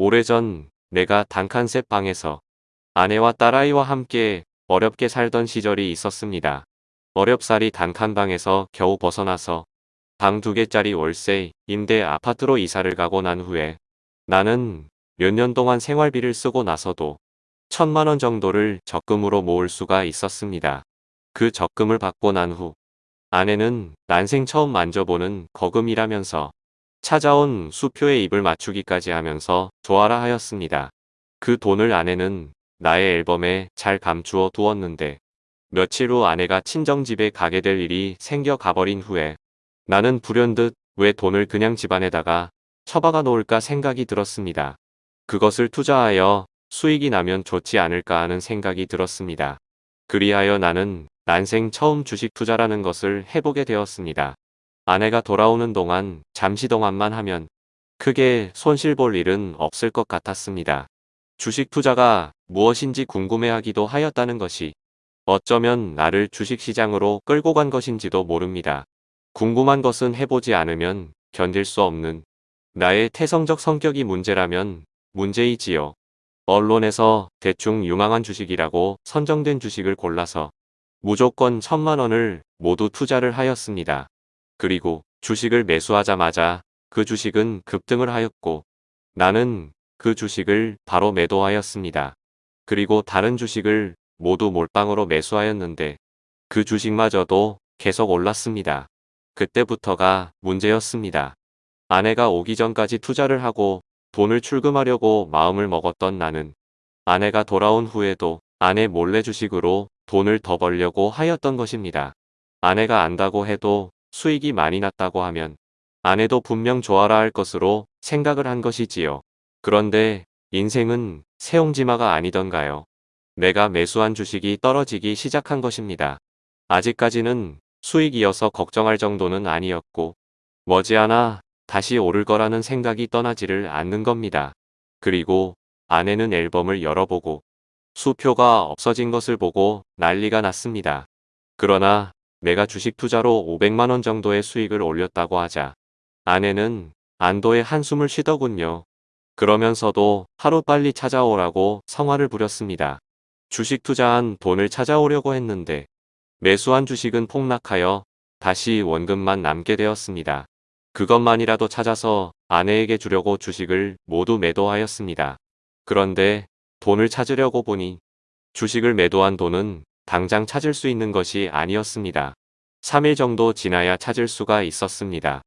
오래전 내가 단칸셋 방에서 아내와 딸아이와 함께 어렵게 살던 시절이 있었습니다. 어렵사리 단칸방에서 겨우 벗어나서 방 두 개짜리 월세, 임대 아파트로 이사를 가고 난 후에 나는 몇 년 동안 생활비를 쓰고 나서도 천만 원 정도를 적금으로 모을 수가 있었습니다. 그 적금을 받고 난 후 아내는 난생 처음 만져보는 거금이라면서 찾아온 수표에 입을 맞추기까지 하면서 좋아라 하였습니다. 그 돈을 아내는 나의 앨범에 잘 감추어 두었는데 며칠 후 아내가 친정집에 가게 될 일이 생겨 가버린 후에 나는 불현듯 왜 돈을 그냥 집안에다가 처박아 놓을까 생각이 들었습니다. 그것을 투자하여 수익이 나면 좋지 않을까 하는 생각이 들었습니다. 그리하여 나는 난생 처음 주식 투자라는 것을 해보게 되었습니다. 아내가 돌아오는 동안 잠시 동안만 하면 크게 손실 볼 일은 없을 것 같았습니다. 주식 투자가 무엇인지 궁금해하기도 하였다는 것이 어쩌면 나를 주식시장으로 끌고 간 것인지도 모릅니다. 궁금한 것은 해보지 않으면 견딜 수 없는 나의 태성적 성격이 문제라면 문제이지요. 언론에서 대충 유망한 주식이라고 선정된 주식을 골라서 무조건 천만 원을 모두 투자를 하였습니다. 그리고 주식을 매수하자마자 그 주식은 급등을 하였고 나는 그 주식을 바로 매도하였습니다. 그리고 다른 주식을 모두 몰빵으로 매수하였는데 그 주식마저도 계속 올랐습니다. 그때부터가 문제였습니다. 아내가 오기 전까지 투자를 하고 돈을 출금하려고 마음을 먹었던 나는 아내가 돌아온 후에도 아내 몰래 주식으로 돈을 더 벌려고 하였던 것입니다. 아내가 안다고 해도 수익이 많이 났다고 하면 아내도 분명 좋아라 할 것으로 생각을 한 것이지요. 그런데 인생은 새옹지마가 아니던가요. 내가 매수한 주식이 떨어지기 시작한 것입니다. 아직까지는 수익이어서 걱정할 정도는 아니었고 머지않아 다시 오를 거라는 생각이 떠나지를 않는 겁니다. 그리고 아내는 앨범을 열어보고 수표가 없어진 것을 보고 난리가 났습니다. 그러나 내가 주식 투자로 500만원 정도의 수익을 올렸다고 하자 아내는 안도의 한숨을 쉬더군요. 그러면서도 하루빨리 찾아오라고 성화를 부렸습니다. 주식 투자한 돈을 찾아오려고 했는데 매수한 주식은 폭락하여 다시 원금만 남게 되었습니다. 그것만이라도 찾아서 아내에게 주려고 주식을 모두 매도하였습니다. 그런데 돈을 찾으려고 보니 주식을 매도한 돈은 당장 찾을 수 있는 것이 아니었습니다. 3일 정도 지나야 찾을 수가 있었습니다.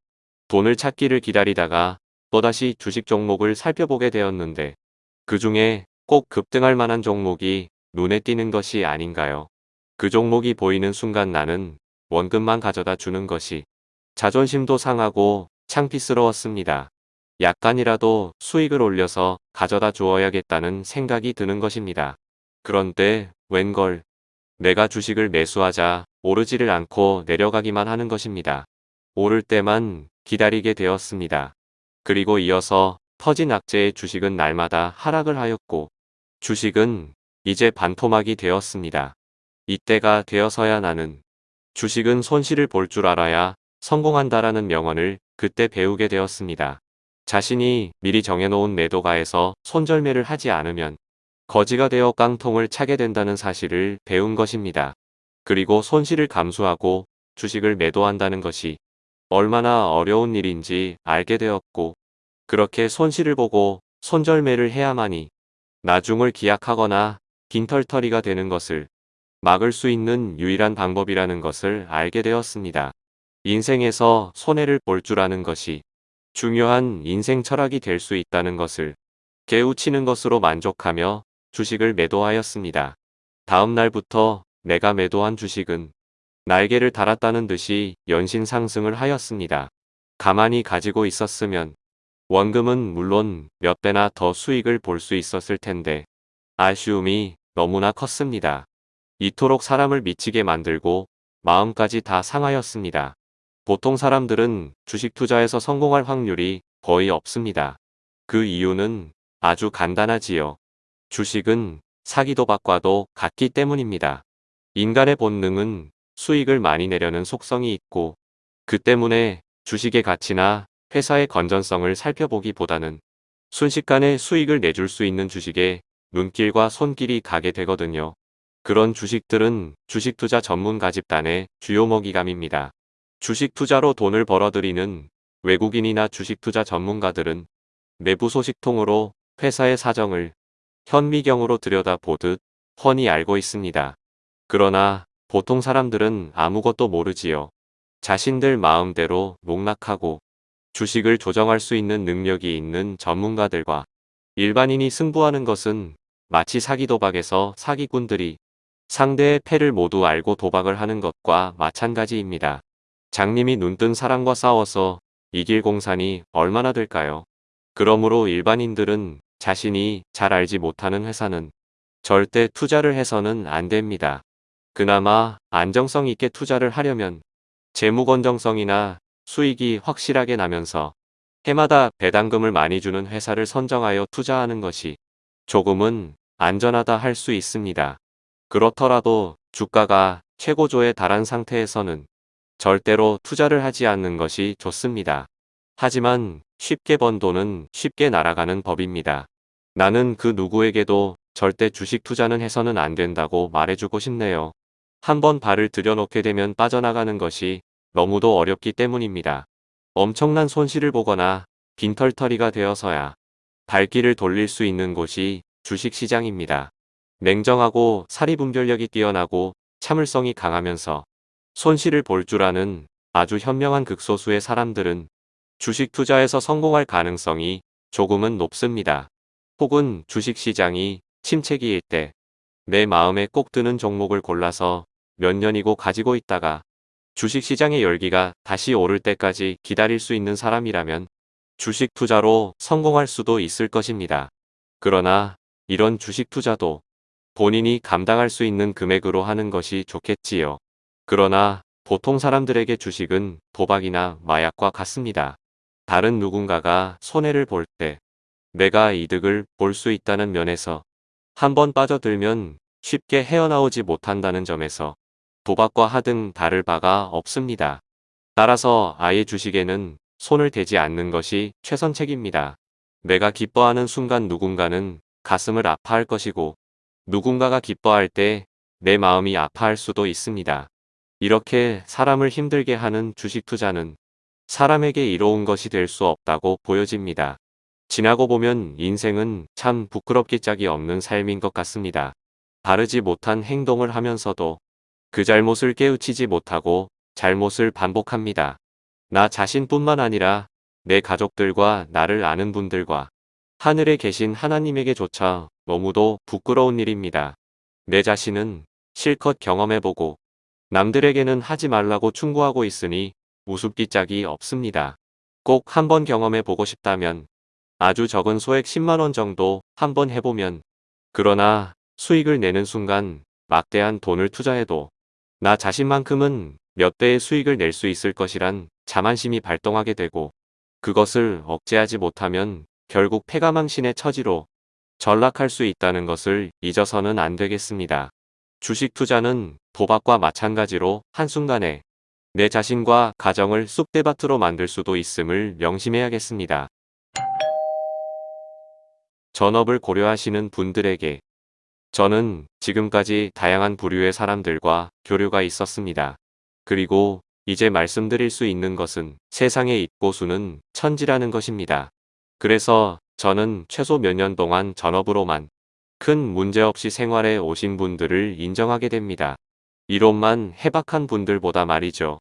돈을 찾기를 기다리다가 또다시 주식 종목을 살펴보게 되었는데 그 중에 꼭 급등할 만한 종목이 눈에 띄는 것이 아닌가요? 그 종목이 보이는 순간 나는 원금만 가져다 주는 것이 자존심도 상하고 창피스러웠습니다. 약간이라도 수익을 올려서 가져다 주어야겠다는 생각이 드는 것입니다. 그런데 웬걸 내가 주식을 매수하자 오르지를 않고 내려가기만 하는 것입니다. 오를 때만 기다리게 되었습니다. 그리고 이어서 터진 악재의 주식은 날마다 하락을 하였고 주식은 이제 반토막이 되었습니다. 이때가 되어서야 나는 주식은 손실을 볼 줄 알아야 성공한다라는 명언을 그때 배우게 되었습니다. 자신이 미리 정해놓은 매도가에서 손절매를 하지 않으면 거지가 되어 깡통을 차게 된다는 사실을 배운 것입니다. 그리고 손실을 감수하고 주식을 매도한다는 것이 얼마나 어려운 일인지 알게 되었고 그렇게 손실을 보고 손절매를 해야만이 나중을 기약하거나 빈털터리가 되는 것을 막을 수 있는 유일한 방법이라는 것을 알게 되었습니다. 인생에서 손해를 볼 줄 아는 것이 중요한 인생 철학이 될 수 있다는 것을 깨우치는 것으로 만족하며 주식을 매도하였습니다. 다음 날부터 내가 매도한 주식은 날개를 달았다는 듯이 연신 상승을 하였습니다. 가만히 가지고 있었으면 원금은 물론 몇 배나 더 수익을 볼 수 있었을 텐데 아쉬움이 너무나 컸습니다. 이토록 사람을 미치게 만들고 마음까지 다 상하였습니다. 보통 사람들은 주식 투자에서 성공할 확률이 거의 없습니다. 그 이유는 아주 간단하지요. 주식은 사기도 받과도 같기 때문입니다. 인간의 본능은 수익을 많이 내려는 속성이 있고 그 때문에 주식의 가치나 회사의 건전성을 살펴보기보다는 순식간에 수익을 내줄 수 있는 주식에 눈길과 손길이 가게 되거든요. 그런 주식들은 주식 투자 전문가 집단의 주요 먹이감입니다. 주식 투자로 돈을 벌어들이는 외국인이나 주식 투자 전문가들은 내부 소식통으로 회사의 사정을 현미경으로 들여다보듯 훤히 알고 있습니다. 그러나 보통 사람들은 아무것도 모르지요. 자신들 마음대로 농락하고 주식을 조정할 수 있는 능력이 있는 전문가들과 일반인이 승부하는 것은 마치 사기 도박에서 사기꾼들이 상대의 패를 모두 알고 도박을 하는 것과 마찬가지입니다. 장님이 눈뜬 사람과 싸워서 이길 공산이 얼마나 될까요? 그러므로 일반인들은 자신이 잘 알지 못하는 회사는 절대 투자를 해서는 안 됩니다. 그나마 안정성 있게 투자를 하려면 재무 건정성이나 수익이 확실하게 나면서 해마다 배당금을 많이 주는 회사를 선정하여 투자하는 것이 조금은 안전하다 할 수 있습니다. 그렇더라도 주가가 최고조에 달한 상태에서는 절대로 투자를 하지 않는 것이 좋습니다. 하지만 쉽게 번 돈은 쉽게 날아가는 법입니다. 나는 그 누구에게도 절대 주식 투자는 해서는 안 된다고 말해주고 싶네요. 한번 발을 들여놓게 되면 빠져나가는 것이 너무도 어렵기 때문입니다. 엄청난 손실을 보거나 빈털터리가 되어서야 발길을 돌릴 수 있는 곳이 주식시장입니다. 냉정하고 사리분별력이 뛰어나고 참을성이 강하면서 손실을 볼 줄 아는 아주 현명한 극소수의 사람들은 주식 투자에서 성공할 가능성이 조금은 높습니다. 혹은 주식시장이 침체기일 때 내 마음에 꼭 드는 종목을 골라서 몇 년이고 가지고 있다가 주식시장의 열기가 다시 오를 때까지 기다릴 수 있는 사람이라면 주식 투자로 성공할 수도 있을 것입니다. 그러나 이런 주식 투자도 본인이 감당할 수 있는 금액으로 하는 것이 좋겠지요. 그러나 보통 사람들에게 주식은 도박이나 마약과 같습니다. 다른 누군가가 손해를 볼 때 내가 이득을 볼 수 있다는 면에서 한번 빠져들면 쉽게 헤어나오지 못한다는 점에서 도박과 하등 다를 바가 없습니다. 따라서 아예 주식에는 손을 대지 않는 것이 최선책입니다. 내가 기뻐하는 순간 누군가는 가슴을 아파할 것이고 누군가가 기뻐할 때 내 마음이 아파할 수도 있습니다. 이렇게 사람을 힘들게 하는 주식 투자는 사람에게 이로운 것이 될 수 없다고 보여집니다. 지나고 보면 인생은 참 부끄럽기 짝이 없는 삶인 것 같습니다. 바르지 못한 행동을 하면서도 그 잘못을 깨우치지 못하고 잘못을 반복합니다. 나 자신뿐만 아니라 내 가족들과 나를 아는 분들과 하늘에 계신 하나님에게조차 너무도 부끄러운 일입니다. 내 자신은 실컷 경험해보고 남들에게는 하지 말라고 충고하고 있으니 우습기 짝이 없습니다. 꼭 한번 경험해보고 싶다면 아주 적은 소액 10만원 정도 한번 해보면 그러나 수익을 내는 순간 막대한 돈을 투자해도 나 자신만큼은 몇 배의 수익을 낼 수 있을 것이란 자만심이 발동하게 되고 그것을 억제하지 못하면 결국 패가망신의 처지로 전락할 수 있다는 것을 잊어서는 안 되겠습니다. 주식 투자는 도박과 마찬가지로 한순간에 내 자신과 가정을 쑥대밭으로 만들 수도 있음을 명심해야겠습니다. 전업을 고려하시는 분들에게 저는 지금까지 다양한 부류의 사람들과 교류가 있었습니다. 그리고 이제 말씀드릴 수 있는 것은 세상의 입고수는 천지라는 것입니다. 그래서 저는 최소 몇 년 동안 전업으로만 큰 문제없이 생활해 오신 분들을 인정하게 됩니다. 이론만 해박한 분들보다 말이죠.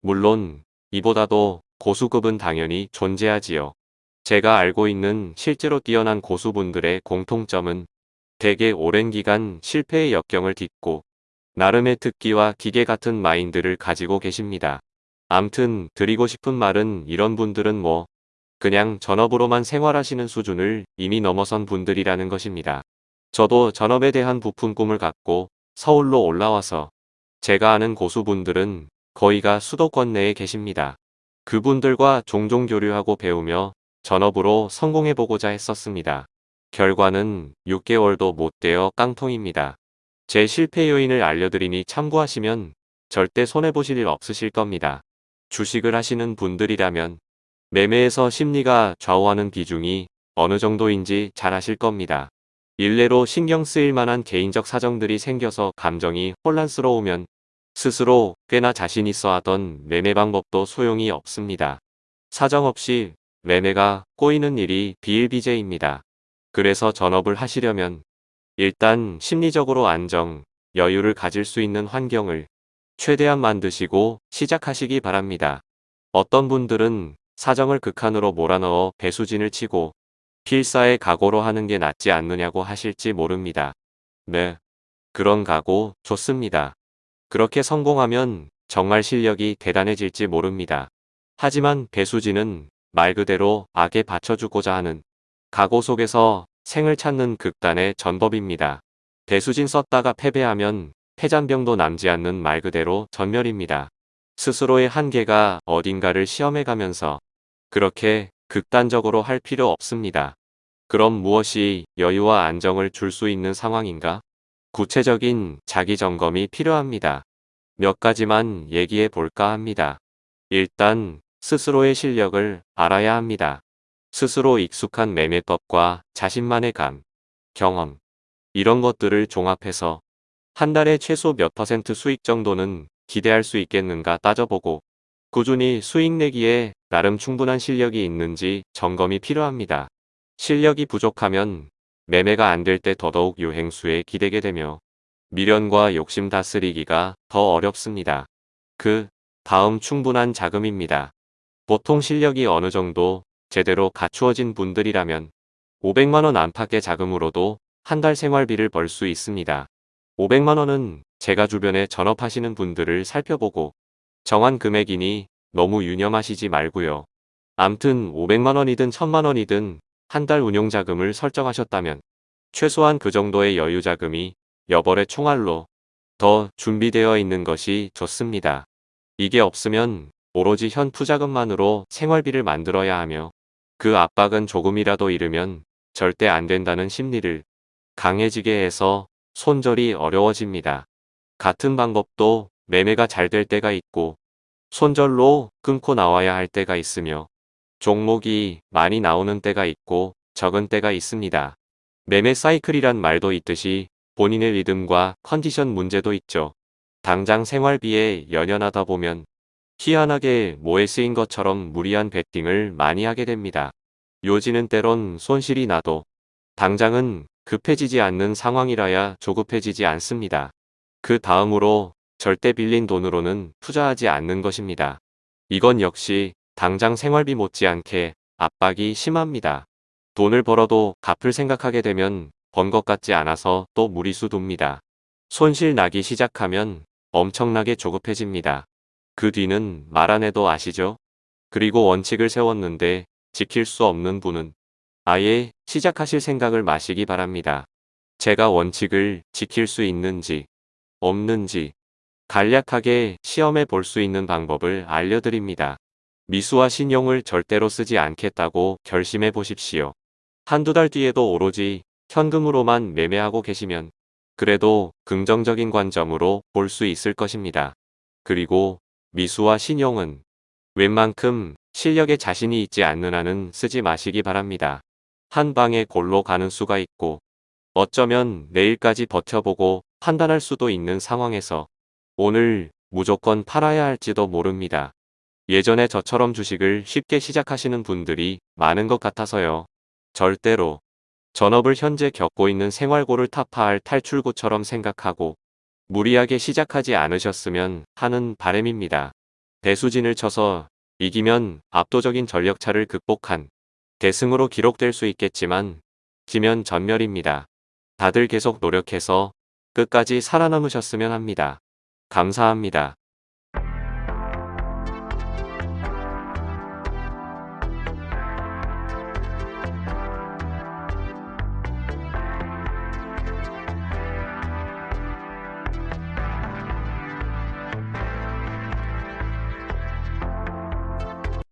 물론 이보다도 고수급은 당연히 존재하지요. 제가 알고 있는 실제로 뛰어난 고수분들의 공통점은 대개 오랜 기간 실패의 역경을 딛고 나름의 특기와 기계 같은 마인드를 가지고 계십니다. 암튼 드리고 싶은 말은 이런 분들은 뭐 그냥 전업으로만 생활하시는 수준을 이미 넘어선 분들이라는 것입니다. 저도 전업에 대한 부푼 꿈을 갖고 서울로 올라와서 제가 아는 고수분들은 거의가 수도권 내에 계십니다. 그분들과 종종 교류하고 배우며 전업으로 성공해보고자 했었습니다. 결과는 6개월도 못 되어 깡통입니다. 제 실패 요인을 알려드리니 참고하시면 절대 손해보실 일 없으실 겁니다. 주식을 하시는 분들이라면 매매에서 심리가 좌우하는 비중이 어느 정도인지 잘 아실 겁니다. 일례로 신경 쓰일 만한 개인적 사정들이 생겨서 감정이 혼란스러우면 스스로 꽤나 자신 있어 하던 매매 방법도 소용이 없습니다. 사정없이 매매가 꼬이는 일이 비일비재입니다. 그래서 전업을 하시려면 일단 심리적으로 안정, 여유를 가질 수 있는 환경을 최대한 만드시고 시작하시기 바랍니다. 어떤 분들은 사정을 극한으로 몰아넣어 배수진을 치고 필사의 각오로 하는 게 낫지 않느냐고 하실지 모릅니다. 네. 그런 각오 좋습니다. 그렇게 성공하면 정말 실력이 대단해질지 모릅니다. 하지만 배수진은 말 그대로 악에 받쳐주고자 하는 각오 속에서 생을 찾는 극단의 전법입니다. 배수진 썼다가 패배하면 패잔병도 남지 않는 말 그대로 전멸입니다. 스스로의 한계가 어딘가를 시험해가면서 그렇게 극단적으로 할 필요 없습니다. 그럼 무엇이 여유와 안정을 줄 수 있는 상황인가? 구체적인 자기 점검이 필요합니다. 몇 가지만 얘기해 볼까 합니다. 일단 스스로의 실력을 알아야 합니다. 스스로 익숙한 매매법과 자신만의 감, 경험, 이런 것들을 종합해서 한 달에 최소 몇 퍼센트 수익 정도는 기대할 수 있겠는가 따져보고 꾸준히 수익 내기에 나름 충분한 실력이 있는지 점검이 필요합니다. 실력이 부족하면 매매가 안 될 때 더더욱 유행수에 기대게 되며 미련과 욕심 다스리기가 더 어렵습니다. 그 다음 충분한 자금입니다. 보통 실력이 어느 정도 제대로 갖추어진 분들이라면 500만원 안팎의 자금으로도 한 달 생활비를 벌 수 있습니다. 500만원은 제가 주변에 전업하시는 분들을 살펴보고 정한 금액이니 너무 유념하시지 말고요. 암튼 500만원이든 1000만원이든 한 달 운용자금을 설정하셨다면 최소한 그 정도의 여유자금이 여벌의 총알로 더 준비되어 있는 것이 좋습니다. 이게 없으면 오로지 현 투자금만으로 생활비를 만들어야 하며 그 압박은 조금이라도 잃으면 절대 안 된다는 심리를 강해지게 해서 손절이 어려워집니다. 같은 방법도 매매가 잘 될 때가 있고 손절로 끊고 나와야 할 때가 있으며 종목이 많이 나오는 때가 있고 적은 때가 있습니다. 매매 사이클이란 말도 있듯이 본인의 리듬과 컨디션 문제도 있죠. 당장 생활비에 연연하다 보면 희한하게 뭐에 쓰인 것처럼 무리한 베팅을 많이 하게 됩니다. 요지는 때론 손실이 나도 당장은 급해지지 않는 상황이라야 조급해지지 않습니다. 그 다음으로 절대 빌린 돈으로는 투자하지 않는 것입니다. 이건 역시 당장 생활비 못지않게 압박이 심합니다. 돈을 벌어도 갚을 생각하게 되면 번 것 같지 않아서 또 무리수 돕니다. 손실 나기 시작하면 엄청나게 조급해집니다. 그 뒤는 말 안 해도 아시죠? 그리고 원칙을 세웠는데 지킬 수 없는 분은 아예 시작하실 생각을 마시기 바랍니다. 제가 원칙을 지킬 수 있는지 없는지 간략하게 시험해 볼 수 있는 방법을 알려드립니다. 미수와 신용을 절대로 쓰지 않겠다고 결심해 보십시오. 한두 달 뒤에도 오로지 현금으로만 매매하고 계시면 그래도 긍정적인 관점으로 볼 수 있을 것입니다. 그리고 미수와 신용은 웬만큼 실력에 자신이 있지 않는 한은 쓰지 마시기 바랍니다. 한 방에 골로 가는 수가 있고 어쩌면 내일까지 버텨보고 판단할 수도 있는 상황에서 오늘 무조건 팔아야 할지도 모릅니다. 예전에 저처럼 주식을 쉽게 시작하시는 분들이 많은 것 같아서요. 절대로 전업을 현재 겪고 있는 생활고를 타파할 탈출구처럼 생각하고 무리하게 시작하지 않으셨으면 하는 바램입니다. 대수진을 쳐서 이기면 압도적인 전력차를 극복한 대승으로 기록될 수 있겠지만 지면 전멸입니다. 다들 계속 노력해서 끝까지 살아남으셨으면 합니다. 감사합니다.